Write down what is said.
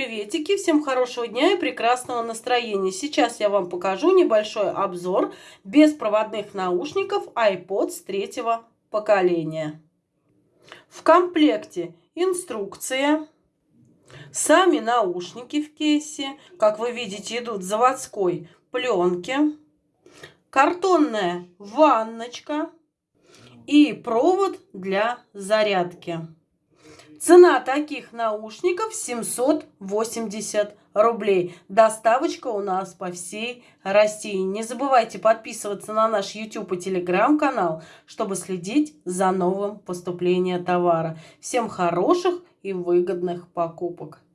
приветики, всем хорошего дня и прекрасного настроения. Сейчас я вам покажу небольшой обзор беспроводных наушников iPods третьего поколения. В комплекте инструкция, сами наушники в кейсе, как вы видите, идут заводской пленки, картонная ванночка и провод для зарядки. Цена таких наушников 780 рублей. Доставочка у нас по всей России. Не забывайте подписываться на наш YouTube и Telegram канал, чтобы следить за новым поступлением товара. Всем хороших и выгодных покупок.